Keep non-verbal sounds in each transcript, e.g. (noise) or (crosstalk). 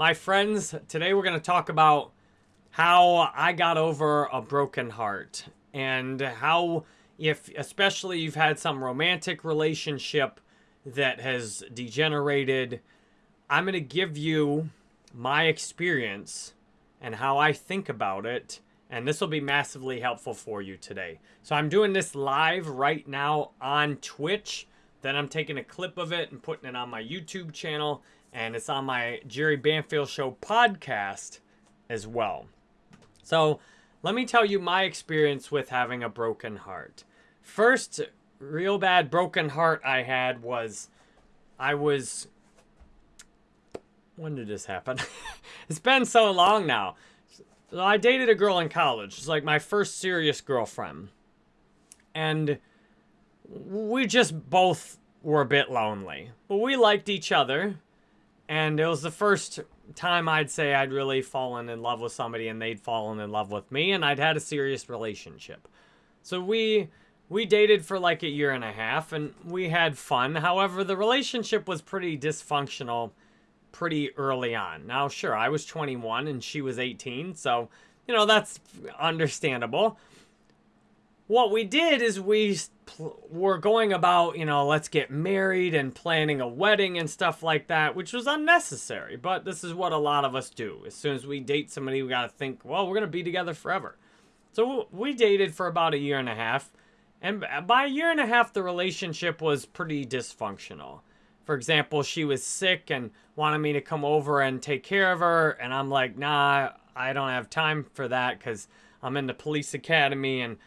My friends, today we're going to talk about how I got over a broken heart and how if especially you've had some romantic relationship that has degenerated, I'm going to give you my experience and how I think about it and this will be massively helpful for you today. So I'm doing this live right now on Twitch. Then I'm taking a clip of it and putting it on my YouTube channel. And it's on my Jerry Banfield Show podcast as well. So let me tell you my experience with having a broken heart. First real bad broken heart I had was I was when did this happen? (laughs) it's been so long now. So I dated a girl in college. It's like my first serious girlfriend. And we just both were a bit lonely. But we liked each other. And it was the first time I'd say I'd really fallen in love with somebody and they'd fallen in love with me and I'd had a serious relationship. So we we dated for like a year and a half and we had fun. However, the relationship was pretty dysfunctional pretty early on. Now, sure, I was 21 and she was 18, so, you know, that's understandable. What we did is we were going about, you know, let's get married and planning a wedding and stuff like that, which was unnecessary. But this is what a lot of us do. As soon as we date somebody, we got to think, well, we're going to be together forever. So we dated for about a year and a half. And by a year and a half, the relationship was pretty dysfunctional for example, she was sick and wanted me to come over and take care of her. And I'm like, nah, I don't have time for that because I'm in the police academy and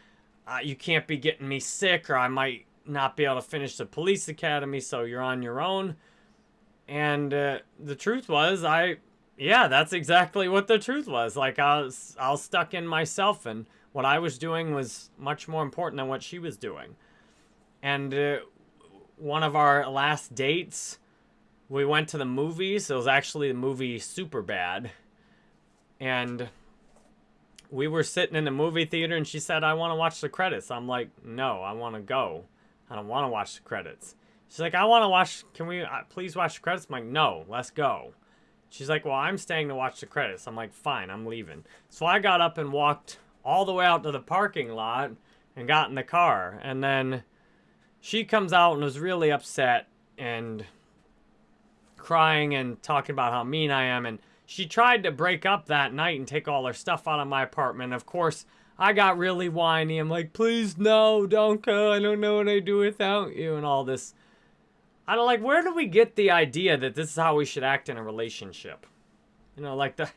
uh, you can't be getting me sick or I might not be able to finish the police academy. So you're on your own. And uh, the truth was, I, yeah, that's exactly what the truth was. Like I was, I was stuck in myself and what I was doing was much more important than what she was doing. And uh, one of our last dates, we went to the movies. It was actually the movie Superbad. And we were sitting in the movie theater and she said, I want to watch the credits. I'm like, no, I want to go. I don't want to watch the credits. She's like, I want to watch, can we uh, please watch the credits? I'm like, no, let's go. She's like, well, I'm staying to watch the credits. I'm like, fine, I'm leaving. So I got up and walked all the way out to the parking lot and got in the car. And then she comes out and was really upset and crying and talking about how mean I am. And she tried to break up that night and take all her stuff out of my apartment. Of course, I got really whiny. I'm like, please, no, don't go. I don't know what I do without you and all this. I don't like, where do we get the idea that this is how we should act in a relationship? You know, like the,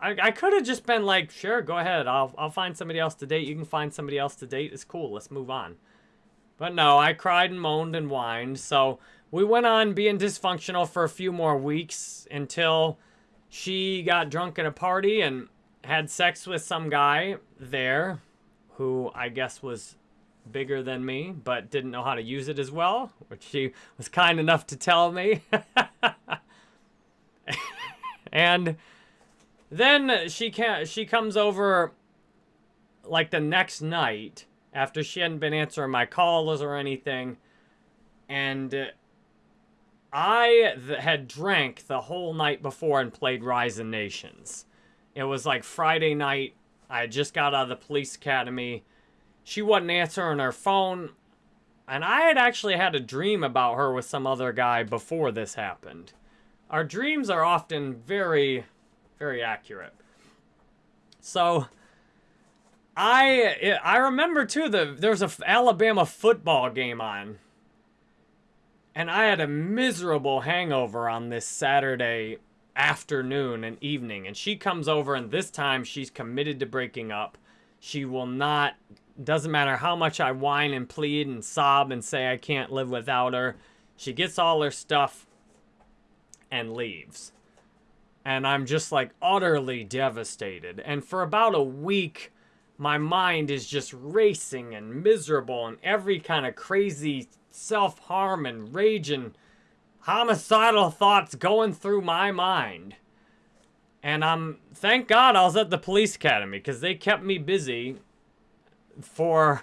I, I could have just been like, sure, go ahead. I'll, I'll find somebody else to date. You can find somebody else to date. It's cool. Let's move on. But no, I cried and moaned and whined. So we went on being dysfunctional for a few more weeks until she got drunk at a party and had sex with some guy there who I guess was bigger than me, but didn't know how to use it as well, which she was kind enough to tell me. (laughs) and then she can she comes over like the next night after she hadn't been answering my calls or anything. And I had drank the whole night before and played Rise of Nations. It was like Friday night. I had just got out of the police academy. She wasn't answering her phone. And I had actually had a dream about her with some other guy before this happened. Our dreams are often very, very accurate. So I I remember too the there was a Alabama football game on, and I had a miserable hangover on this Saturday afternoon and evening. And she comes over, and this time she's committed to breaking up. She will not. Doesn't matter how much I whine and plead and sob and say I can't live without her. She gets all her stuff and leaves. And I'm just like utterly devastated. And for about a week my mind is just racing and miserable and every kind of crazy self-harm and rage and homicidal thoughts going through my mind. And I'm, thank God I was at the police academy because they kept me busy for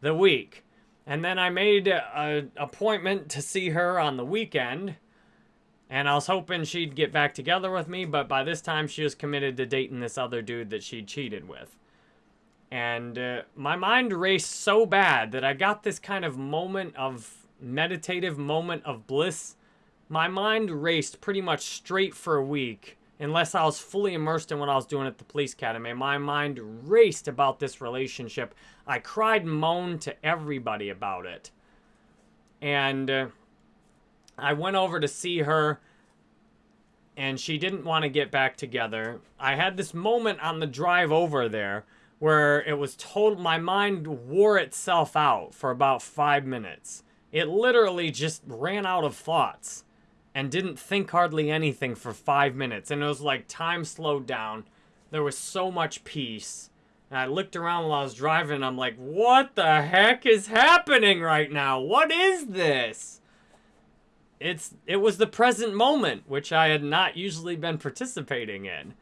the week. And then I made an appointment to see her on the weekend. And I was hoping she'd get back together with me, but by this time she was committed to dating this other dude that she cheated with. And uh, my mind raced so bad that I got this kind of moment of meditative moment of bliss. My mind raced pretty much straight for a week, unless I was fully immersed in what I was doing at the police academy. My mind raced about this relationship. I cried and moaned to everybody about it. And uh, I went over to see her and she didn't want to get back together. I had this moment on the drive over there where it was total my mind wore itself out for about 5 minutes. It literally just ran out of thoughts and didn't think hardly anything for 5 minutes and it was like time slowed down. There was so much peace. And I looked around while I was driving I'm like, "What the heck is happening right now? What is this?" it's it was the present moment, which I had not usually been participating in.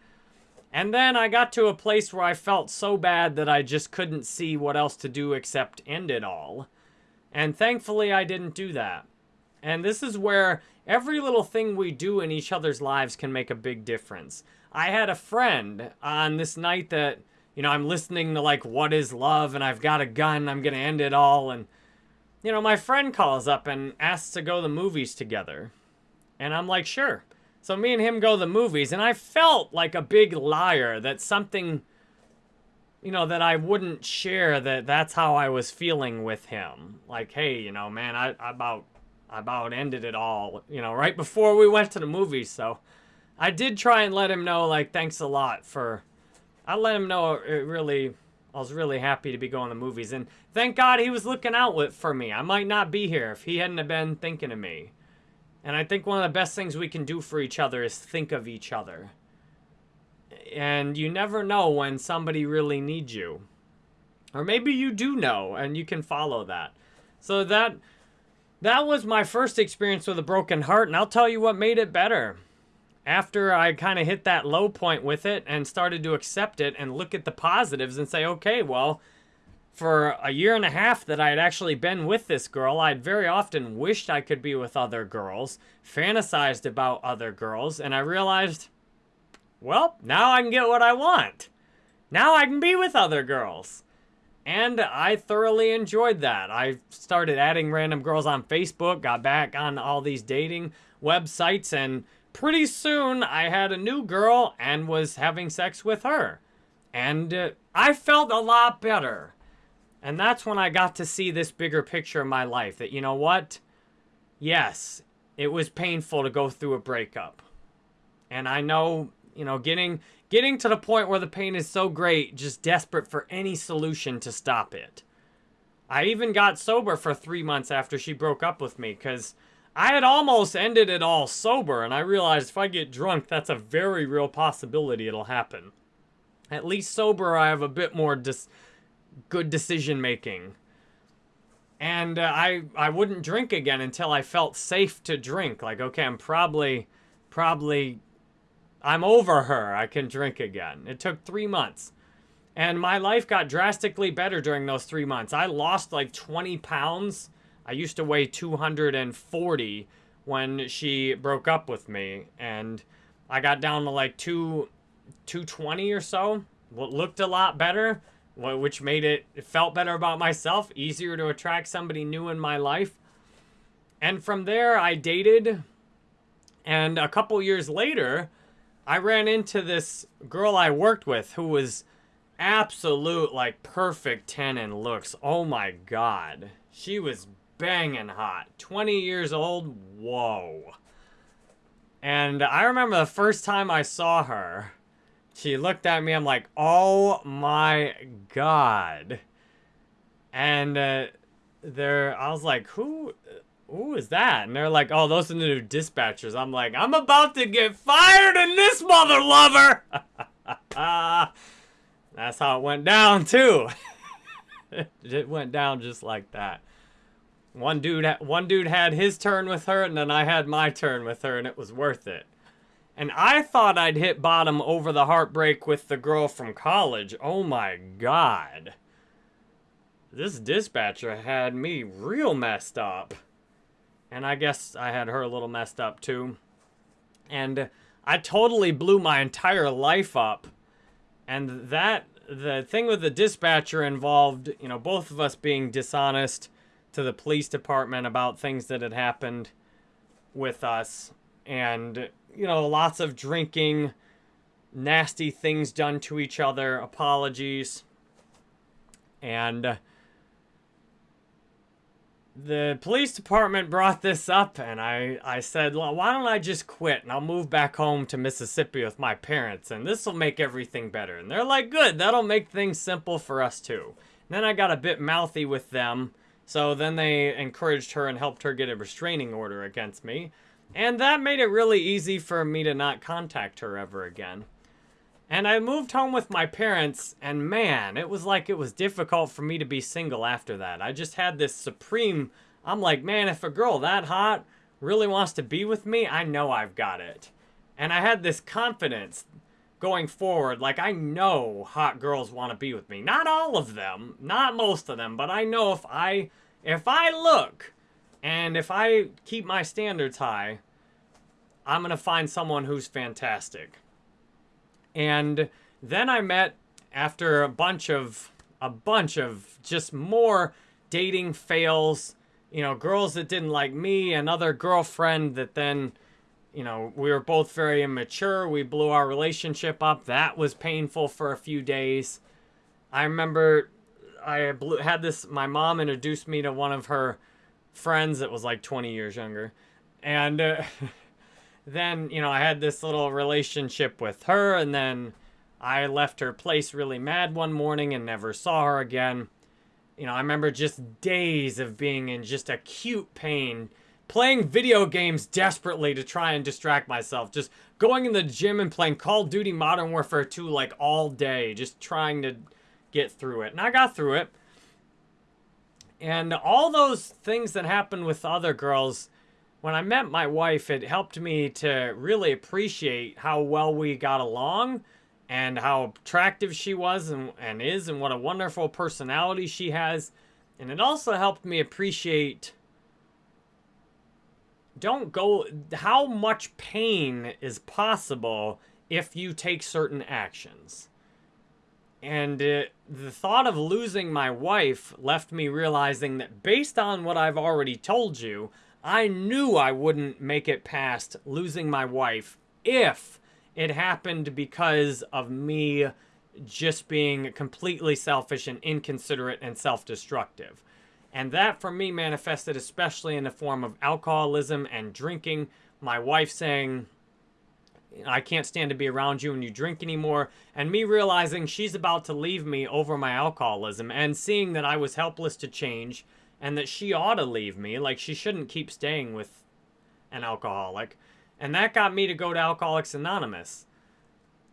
And then I got to a place where I felt so bad that I just couldn't see what else to do except end it all. And thankfully I didn't do that. And this is where every little thing we do in each other's lives can make a big difference. I had a friend on this night that, you know, I'm listening to like What is Love and I've got a gun, I'm to end it all and you know, my friend calls up and asks to go to the movies together. And I'm like, sure. So me and him go to the movies, and I felt like a big liar that something, you know, that I wouldn't share that that's how I was feeling with him. Like, hey, you know, man, I, I about I about ended it all, you know, right before we went to the movies. So I did try and let him know, like, thanks a lot for. I let him know it really I was really happy to be going to the movies. And thank God he was looking out for me. I might not be here if he hadn't have been thinking of me. And I think one of the best things we can do for each other is think of each other. And you never know when somebody really needs you. Or maybe you do know and you can follow that. So that that was my first experience with a broken heart and I'll tell you what made it better after I kind of hit that low point with it and started to accept it and look at the positives and say, okay, well, for a year and a half that I had actually been with this girl, I'd very often wished I could be with other girls, fantasized about other girls, and I realized, well, now I can get what I want. Now I can be with other girls. And I thoroughly enjoyed that. I started adding random girls on Facebook, got back on all these dating websites, and pretty soon I had a new girl and was having sex with her. And uh, I felt a lot better. And that's when I got to see this bigger picture of my life that, you know what? Yes, it was painful to go through a breakup. And I know, you know, getting getting to the point where the pain is so great, just desperate for any solution to stop it. I even got sober for three months after she broke up with me because I had almost ended it all sober, and I realized if I get drunk, that's a very real possibility it'll happen. At least sober, I have a bit more dis good decision making. And uh, I I wouldn't drink again until I felt safe to drink. Like, okay, I'm probably, probably, I'm over her. I can drink again. It took three months. And my life got drastically better during those three months. I lost like 20 pounds I used to weigh 240 when she broke up with me, and I got down to like two, 220 or so. What looked a lot better, which made it, it felt better about myself, easier to attract somebody new in my life. And from there, I dated, and a couple years later, I ran into this girl I worked with who was absolute, like, perfect 10 in looks. Oh my god. She was banging hot. 20 years old, whoa. And I remember the first time I saw her, she looked at me, I'm like, oh my god. And uh, there, I was like, who, who is that? And they're like, oh, those are the new dispatchers. I'm like, I'm about to get fired in this mother lover. (laughs) That's how it went down too. (laughs) it went down just like that. One dude, one dude had his turn with her, and then I had my turn with her, and it was worth it. And I thought I'd hit bottom over the heartbreak with the girl from college. Oh my god. This dispatcher had me real messed up. And I guess I had her a little messed up too. And I totally blew my entire life up. And that, the thing with the dispatcher involved, you know, both of us being dishonest to the police department about things that had happened with us. And, you know, lots of drinking, nasty things done to each other, apologies. And uh, the police department brought this up and I, I said, well, why don't I just quit and I'll move back home to Mississippi with my parents and this will make everything better. And they're like, good, that'll make things simple for us too. And then I got a bit mouthy with them. So then they encouraged her and helped her get a restraining order against me. And that made it really easy for me to not contact her ever again. And I moved home with my parents, and man, it was like it was difficult for me to be single after that. I just had this supreme, I'm like, man, if a girl that hot really wants to be with me, I know I've got it. And I had this confidence going forward, like I know hot girls want to be with me. Not all of them, not most of them, but I know if I, if I look, and if I keep my standards high, I'm going to find someone who's fantastic. And then I met after a bunch of a bunch of just more dating fails, you know, girls that didn't like me, another girlfriend that then, you know, we were both very immature. We blew our relationship up. That was painful for a few days. I remember I blew, had this, my mom introduced me to one of her friends that was like 20 years younger. And uh, (laughs) then, you know, I had this little relationship with her, and then I left her place really mad one morning and never saw her again. You know, I remember just days of being in just acute pain, playing video games desperately to try and distract myself, just going in the gym and playing Call of Duty Modern Warfare 2 like all day, just trying to get through it. And I got through it. And all those things that happened with other girls when I met my wife, it helped me to really appreciate how well we got along and how attractive she was and, and is and what a wonderful personality she has. And it also helped me appreciate don't go how much pain is possible if you take certain actions. And it, the thought of losing my wife left me realizing that based on what I've already told you, I knew I wouldn't make it past losing my wife if it happened because of me just being completely selfish and inconsiderate and self-destructive. And that for me manifested especially in the form of alcoholism and drinking. My wife saying, I can't stand to be around you when you drink anymore. And me realizing she's about to leave me over my alcoholism and seeing that I was helpless to change and that she ought to leave me. Like, she shouldn't keep staying with an alcoholic. And that got me to go to Alcoholics Anonymous.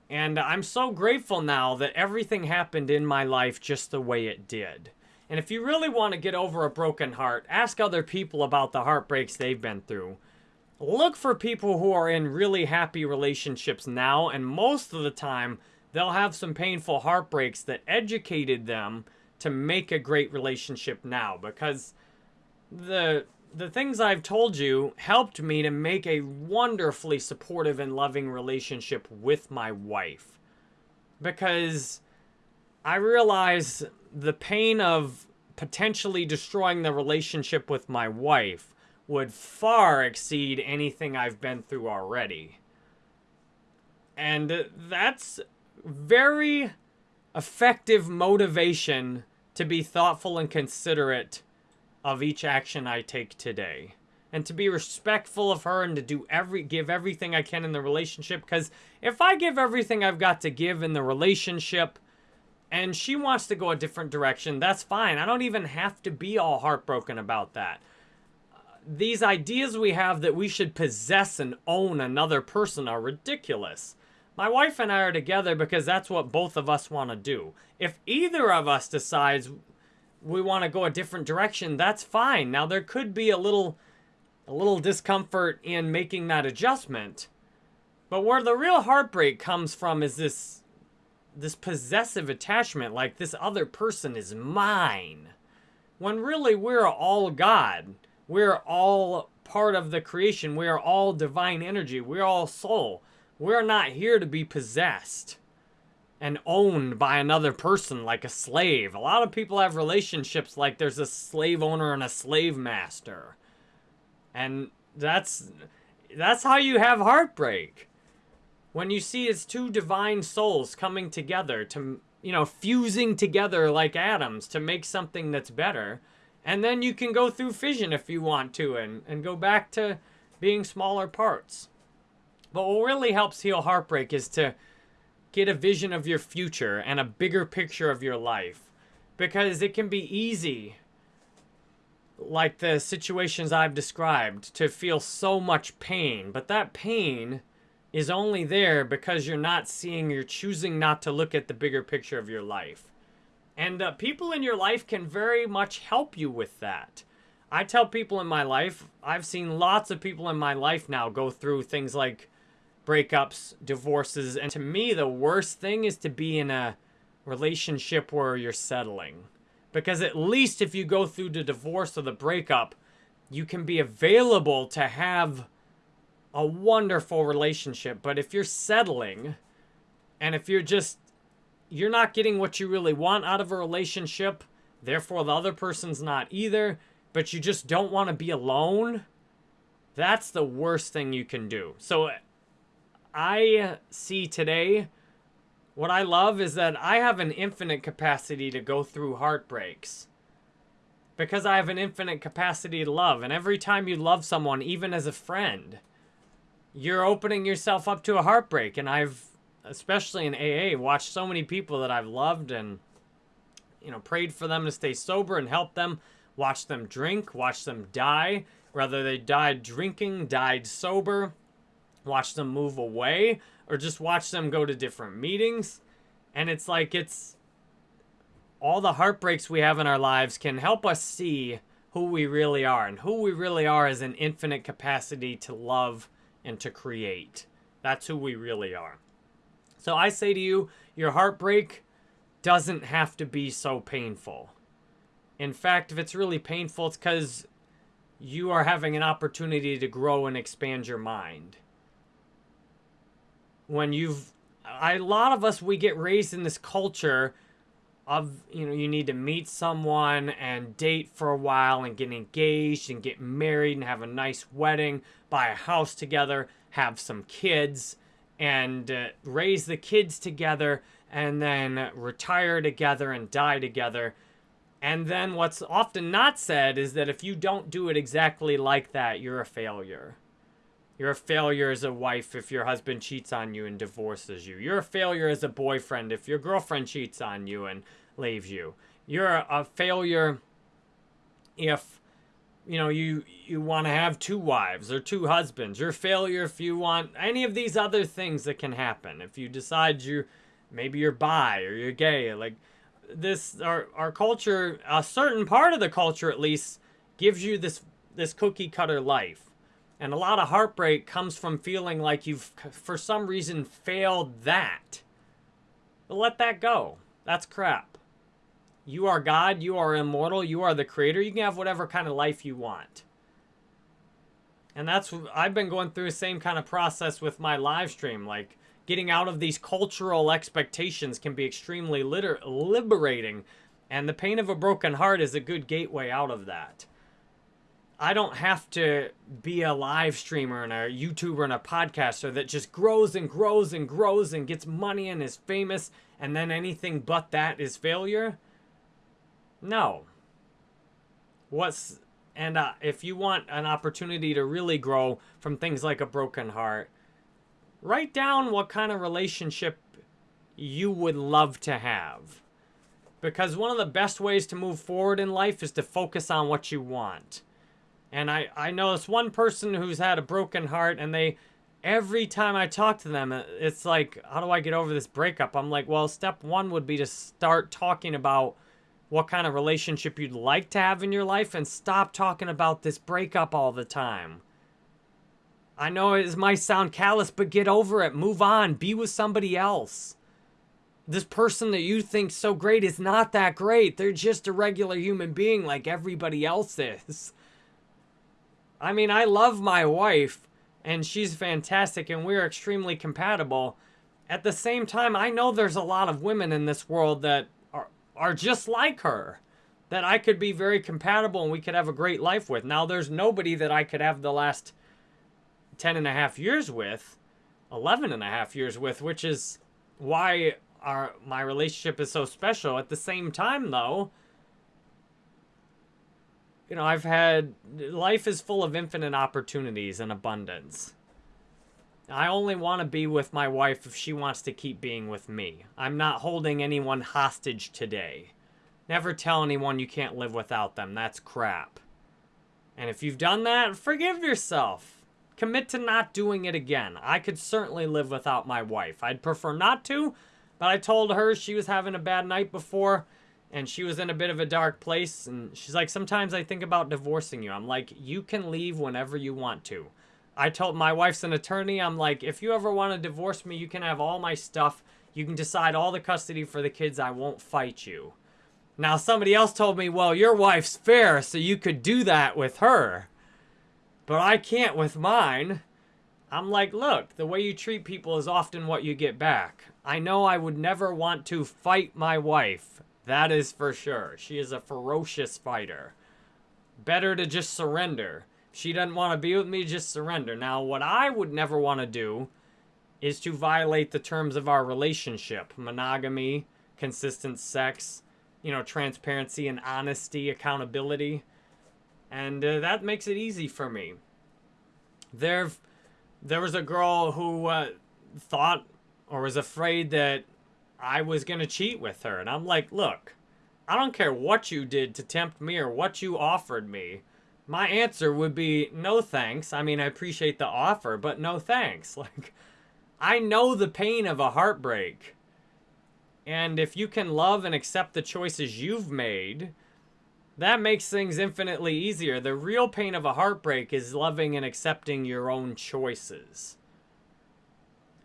And I'm so grateful now that everything happened in my life just the way it did. And if you really want to get over a broken heart, ask other people about the heartbreaks they've been through. Look for people who are in really happy relationships now, and most of the time, they'll have some painful heartbreaks that educated them to make a great relationship now because the the things I've told you helped me to make a wonderfully supportive and loving relationship with my wife. Because I realize the pain of potentially destroying the relationship with my wife would far exceed anything I've been through already. And that's very effective motivation to be thoughtful and considerate of each action I take today. And to be respectful of her and to do every give everything I can in the relationship. Because if I give everything I've got to give in the relationship and she wants to go a different direction, that's fine. I don't even have to be all heartbroken about that. These ideas we have that we should possess and own another person are ridiculous. My wife and I are together because that's what both of us want to do. If either of us decides we want to go a different direction, that's fine. Now there could be a little a little discomfort in making that adjustment. But where the real heartbreak comes from is this this possessive attachment like this other person is mine. When really we're all God. We're all part of the creation. We are all divine energy. We're all soul. We're not here to be possessed and owned by another person like a slave. A lot of people have relationships like there's a slave owner and a slave master. And that's that's how you have heartbreak. When you see it's two divine souls coming together to, you know, fusing together like atoms to make something that's better. And then you can go through fission if you want to and, and go back to being smaller parts. But what really helps heal heartbreak is to get a vision of your future and a bigger picture of your life. Because it can be easy, like the situations I've described, to feel so much pain. But that pain is only there because you're not seeing, you're choosing not to look at the bigger picture of your life. And uh, people in your life can very much help you with that. I tell people in my life, I've seen lots of people in my life now go through things like breakups, divorces, and to me, the worst thing is to be in a relationship where you're settling. Because at least if you go through the divorce or the breakup, you can be available to have a wonderful relationship. But if you're settling, and if you're just, you're not getting what you really want out of a relationship, therefore the other person's not either, but you just don't want to be alone, that's the worst thing you can do. So I see today, what I love is that I have an infinite capacity to go through heartbreaks. Because I have an infinite capacity to love. And every time you love someone, even as a friend, you're opening yourself up to a heartbreak. And I've, especially in AA, watched so many people that I've loved and, you know, prayed for them to stay sober and help them, watch them drink, watch them die, whether they died drinking, died sober watch them move away or just watch them go to different meetings. And it's like it's all the heartbreaks we have in our lives can help us see who we really are. And who we really are is an infinite capacity to love and to create. That's who we really are. So I say to you, your heartbreak doesn't have to be so painful. In fact, if it's really painful, it's because you are having an opportunity to grow and expand your mind when you've I, a lot of us we get raised in this culture of you know you need to meet someone and date for a while and get engaged and get married and have a nice wedding buy a house together have some kids and uh, raise the kids together and then retire together and die together and then what's often not said is that if you don't do it exactly like that you're a failure you're a failure as a wife if your husband cheats on you and divorces you. You're a failure as a boyfriend if your girlfriend cheats on you and leaves you. You're a failure if you know you you want to have two wives or two husbands. You're failure if you want any of these other things that can happen. If you decide you maybe you're bi or you're gay, like this our our culture, a certain part of the culture at least gives you this this cookie cutter life and a lot of heartbreak comes from feeling like you've, for some reason, failed that. But let that go. That's crap. You are God. You are immortal. You are the creator. You can have whatever kind of life you want. And that's, I've been going through the same kind of process with my live stream. Like, getting out of these cultural expectations can be extremely liberating. And the pain of a broken heart is a good gateway out of that. I don't have to be a live streamer and a YouTuber and a podcaster that just grows and grows and grows and gets money and is famous and then anything but that is failure. No. What's and uh, if you want an opportunity to really grow from things like a broken heart, write down what kind of relationship you would love to have. Because one of the best ways to move forward in life is to focus on what you want. And I, I know this one person who's had a broken heart and they, every time I talk to them, it's like, how do I get over this breakup? I'm like, well, step one would be to start talking about what kind of relationship you'd like to have in your life and stop talking about this breakup all the time. I know it might sound callous, but get over it. Move on. Be with somebody else. This person that you think so great is not that great. They're just a regular human being like everybody else is. I mean, I love my wife and she's fantastic and we're extremely compatible. At the same time, I know there's a lot of women in this world that are, just like her that I could be very compatible and we could have a great life with. Now, there's nobody that I could have the last 10 and a half years with, 11 and a half years with, which is why our my relationship is so special. At the same time, though, you know, I've had life is full of infinite opportunities and abundance. I only want to be with my wife if she wants to keep being with me. I'm not holding anyone hostage today. Never tell anyone you can't live without them. That's crap. And if you've done that, forgive yourself. Commit to not doing it again. I could certainly live without my wife. I'd prefer not to, but I told her she was having a bad night before and she was in a bit of a dark place and she's like sometimes i think about divorcing you i'm like you can leave whenever you want to i told my wife's an attorney. I'm like if you ever want to divorce me you can have all my stuff. You can decide all the custody for the kids. I won't fight you. Now somebody else told me well your wife's fair so you could do that with her. But i can't with mine. I'm like look the way you treat people is often what you get back. I know i would never want to fight my wife. That is for sure. She is a ferocious fighter. Better to just surrender. She doesn't want to be with me, just surrender. Now, what I would never want to do is to violate the terms of our relationship. Monogamy, consistent sex, you know, transparency and honesty, accountability. And uh, that makes it easy for me. There, there was a girl who uh, thought or was afraid that I was going to cheat with her. And I'm like, look, I don't care what you did to tempt me or what you offered me. My answer would be no thanks. I mean, I appreciate the offer, but no thanks. (laughs) Like, I know the pain of a heartbreak. And if you can love and accept the choices you've made, that makes things infinitely easier. The real pain of a heartbreak is loving and accepting your own choices.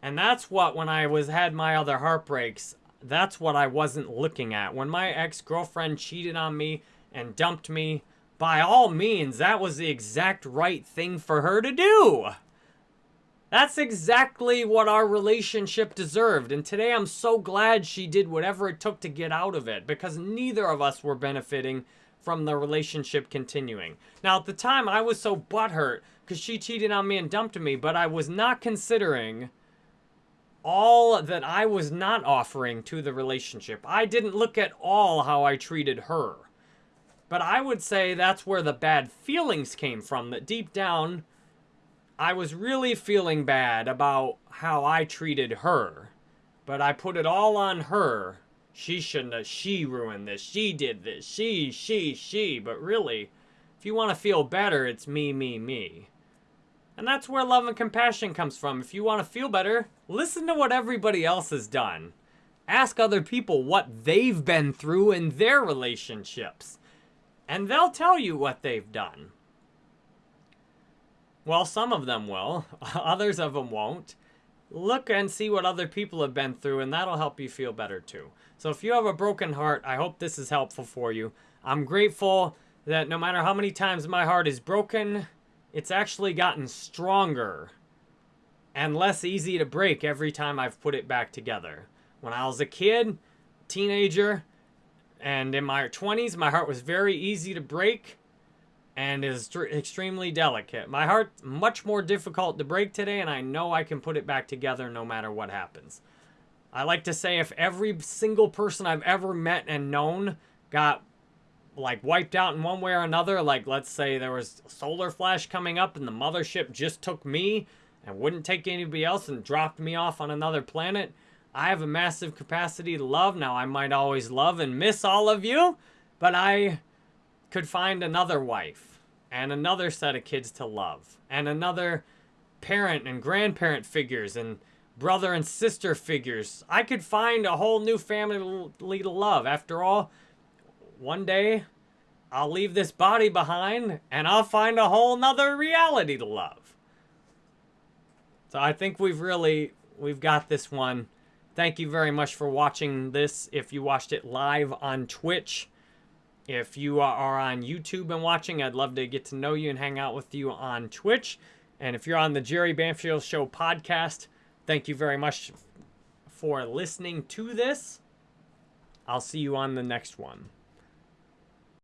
And that's what, when I was had my other heartbreaks, that's what I wasn't looking at. When my ex-girlfriend cheated on me and dumped me, by all means, that was the exact right thing for her to do. That's exactly what our relationship deserved. And today I'm so glad she did whatever it took to get out of it because neither of us were benefiting from the relationship continuing. Now, at the time, I was so butthurt because she cheated on me and dumped me, but I was not considering all that I was not offering to the relationship. I didn't look at all how I treated her. But I would say that's where the bad feelings came from, that deep down, I was really feeling bad about how I treated her. But I put it all on her. She shouldn't have, she ruined this, she did this, she, she, she. But really, if you want to feel better, it's me, me, me. And that's where love and compassion comes from. If you want to feel better, listen to what everybody else has done. Ask other people what they've been through in their relationships. And they'll tell you what they've done. Well, some of them will. (laughs) Others of them won't. Look and see what other people have been through, and that'll help you feel better too. So if you have a broken heart, I hope this is helpful for you. I'm grateful that no matter how many times my heart is broken, it's actually gotten stronger and less easy to break every time I've put it back together. When I was a kid, teenager, and in my 20s, my heart was very easy to break and is extremely delicate. My heart's much more difficult to break today, and I know I can put it back together no matter what happens. I like to say if every single person I've ever met and known got like wiped out in one way or another, like let's say there was a solar flash coming up and the mothership just took me and wouldn't take anybody else and dropped me off on another planet, I have a massive capacity to love. Now, I might always love and miss all of you, but I could find another wife and another set of kids to love and another parent and grandparent figures and brother and sister figures. I could find a whole new family to love. After all, one day I'll leave this body behind and I'll find a whole nother reality to love. So I think we've really, we've got this one. Thank you very much for watching this. If you watched it live on Twitch, If you are on YouTube and watching, I'd love to get to know you and hang out with you on Twitch. And if you're on the Jerry Banfield Show podcast, thank you very much for listening to this. I'll see you on the next one.